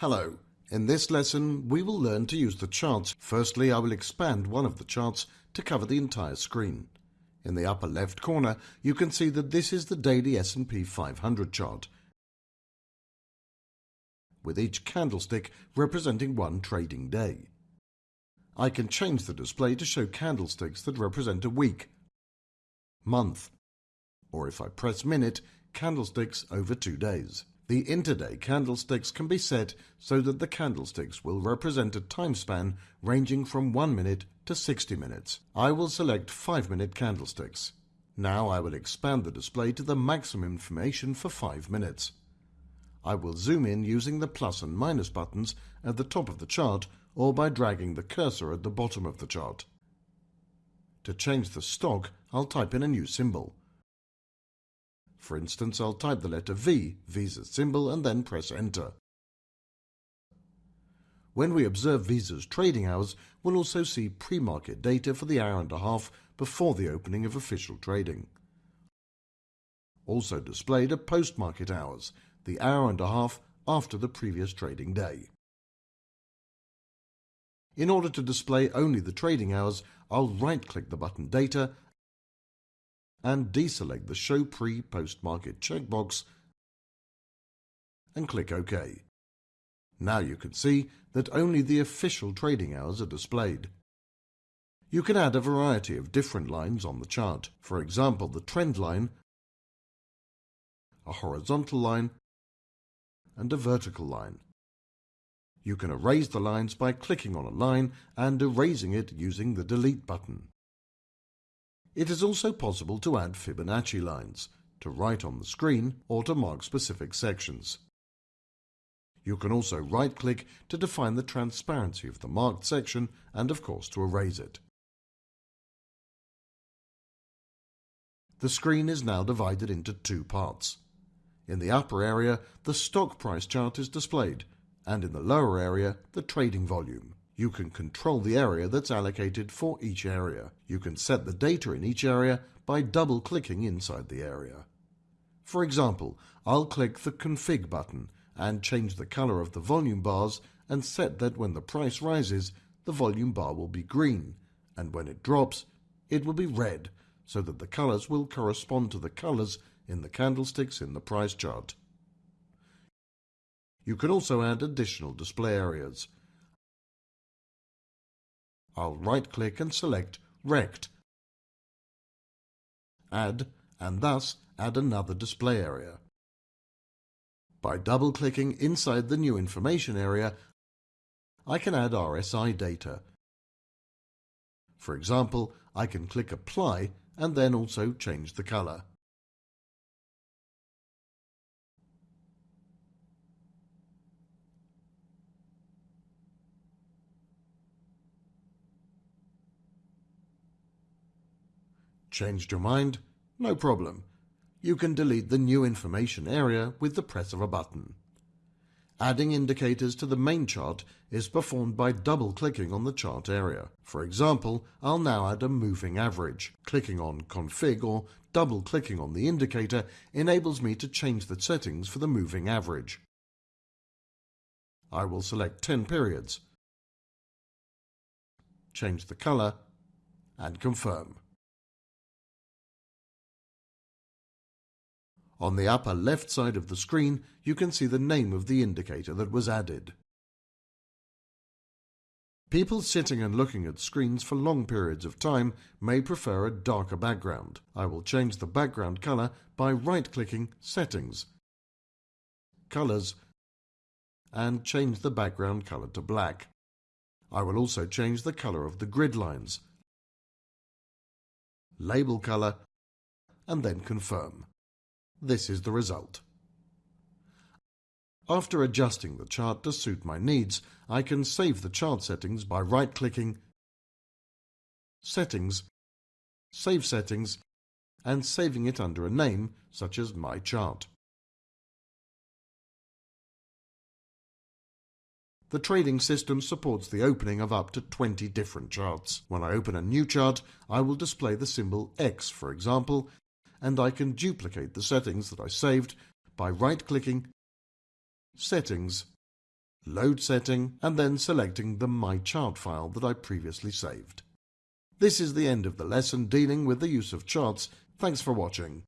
Hello. In this lesson, we will learn to use the charts. Firstly, I will expand one of the charts to cover the entire screen. In the upper left corner, you can see that this is the daily S&P 500 chart, with each candlestick representing one trading day. I can change the display to show candlesticks that represent a week, month, or if I press minute, candlesticks over two days. The intraday candlesticks can be set so that the candlesticks will represent a time span ranging from 1 minute to 60 minutes. I will select 5 minute candlesticks. Now I will expand the display to the maximum information for 5 minutes. I will zoom in using the plus and minus buttons at the top of the chart or by dragging the cursor at the bottom of the chart. To change the stock, I'll type in a new symbol. For instance, I'll type the letter V, Visa's symbol, and then press Enter. When we observe Visa's trading hours, we'll also see pre-market data for the hour and a half before the opening of official trading. Also displayed are post-market hours, the hour and a half after the previous trading day. In order to display only the trading hours, I'll right-click the button Data and deselect the Show Pre-Post Market checkbox and click OK. Now you can see that only the official trading hours are displayed. You can add a variety of different lines on the chart. For example, the trend line, a horizontal line, and a vertical line. You can erase the lines by clicking on a line and erasing it using the delete button. It is also possible to add Fibonacci lines, to write on the screen or to mark specific sections. You can also right-click to define the transparency of the marked section and of course to erase it. The screen is now divided into two parts. In the upper area, the stock price chart is displayed, and in the lower area, the trading volume. You can control the area that's allocated for each area. You can set the data in each area by double-clicking inside the area. For example, I'll click the Config button and change the color of the volume bars and set that when the price rises, the volume bar will be green, and when it drops, it will be red, so that the colors will correspond to the colors in the candlesticks in the price chart. You can also add additional display areas. I'll right-click and select Rect. Add, and thus add another display area. By double-clicking inside the new information area, I can add RSI data. For example, I can click Apply and then also change the color. Changed your mind? No problem. You can delete the new information area with the press of a button. Adding indicators to the main chart is performed by double-clicking on the chart area. For example, I'll now add a moving average. Clicking on Config or double-clicking on the indicator enables me to change the settings for the moving average. I will select 10 periods, change the color, and confirm. On the upper left side of the screen, you can see the name of the indicator that was added. People sitting and looking at screens for long periods of time may prefer a darker background. I will change the background color by right-clicking Settings, Colors, and change the background color to black. I will also change the color of the grid lines, label color, and then confirm. This is the result. After adjusting the chart to suit my needs, I can save the chart settings by right-clicking Settings, Save Settings, and saving it under a name such as My Chart. The trading system supports the opening of up to 20 different charts. When I open a new chart, I will display the symbol X, for example, and I can duplicate the settings that I saved by right-clicking, Settings, load setting, and then selecting the My Chart file that I previously saved. This is the end of the lesson dealing with the use of charts. Thanks for watching.